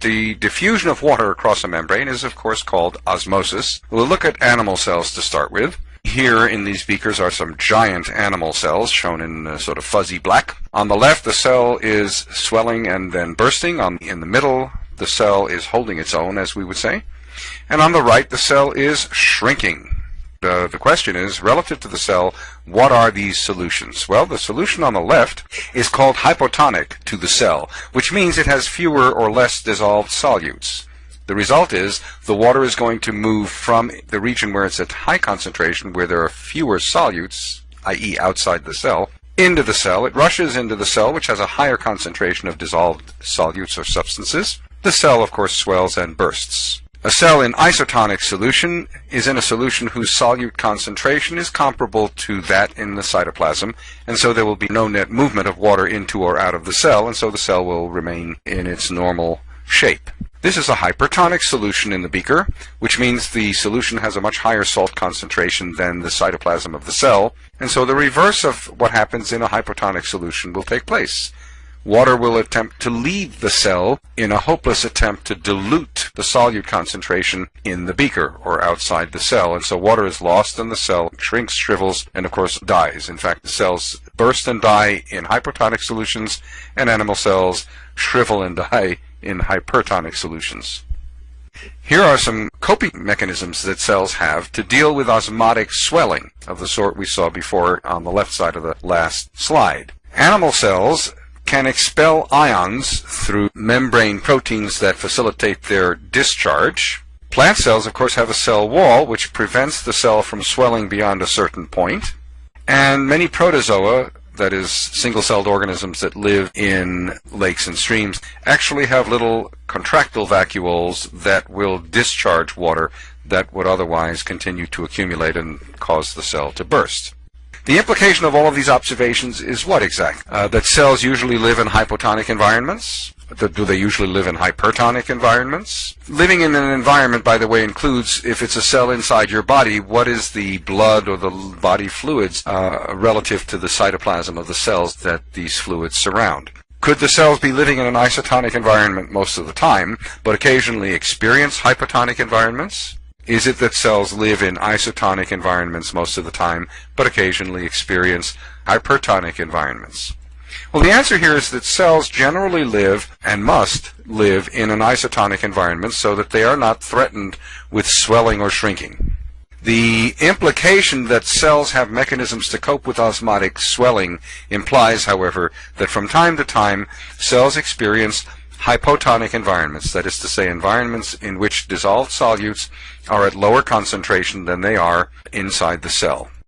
The diffusion of water across a membrane is of course called osmosis. We'll look at animal cells to start with. Here in these beakers are some giant animal cells shown in uh, sort of fuzzy black. On the left the cell is swelling and then bursting. On, in the middle the cell is holding its own as we would say. And on the right the cell is shrinking. Uh, the question is, relative to the cell, what are these solutions? Well, the solution on the left is called hypotonic to the cell, which means it has fewer or less dissolved solutes. The result is the water is going to move from the region where it's at high concentration, where there are fewer solutes, i.e. outside the cell, into the cell. It rushes into the cell, which has a higher concentration of dissolved solutes or substances. The cell, of course, swells and bursts. A cell in isotonic solution is in a solution whose solute concentration is comparable to that in the cytoplasm, and so there will be no net movement of water into or out of the cell, and so the cell will remain in its normal shape. This is a hypertonic solution in the beaker, which means the solution has a much higher salt concentration than the cytoplasm of the cell, and so the reverse of what happens in a hypertonic solution will take place. Water will attempt to leave the cell in a hopeless attempt to dilute the solute concentration in the beaker or outside the cell. And so water is lost and the cell shrinks, shrivels, and of course dies. In fact, the cells burst and die in hypertonic solutions and animal cells shrivel and die in hypertonic solutions. Here are some coping mechanisms that cells have to deal with osmotic swelling of the sort we saw before on the left side of the last slide. Animal cells can expel ions through membrane proteins that facilitate their discharge. Plant cells, of course, have a cell wall which prevents the cell from swelling beyond a certain point. And many protozoa, that is, single-celled organisms that live in lakes and streams, actually have little contractile vacuoles that will discharge water that would otherwise continue to accumulate and cause the cell to burst. The implication of all of these observations is what exactly? Uh, that cells usually live in hypotonic environments? Do they usually live in hypertonic environments? Living in an environment, by the way, includes, if it's a cell inside your body, what is the blood or the body fluids uh, relative to the cytoplasm of the cells that these fluids surround? Could the cells be living in an isotonic environment most of the time, but occasionally experience hypotonic environments? Is it that cells live in isotonic environments most of the time, but occasionally experience hypertonic environments? Well, the answer here is that cells generally live and must live in an isotonic environment so that they are not threatened with swelling or shrinking. The implication that cells have mechanisms to cope with osmotic swelling implies, however, that from time to time cells experience hypotonic environments, that is to say environments in which dissolved solutes are at lower concentration than they are inside the cell.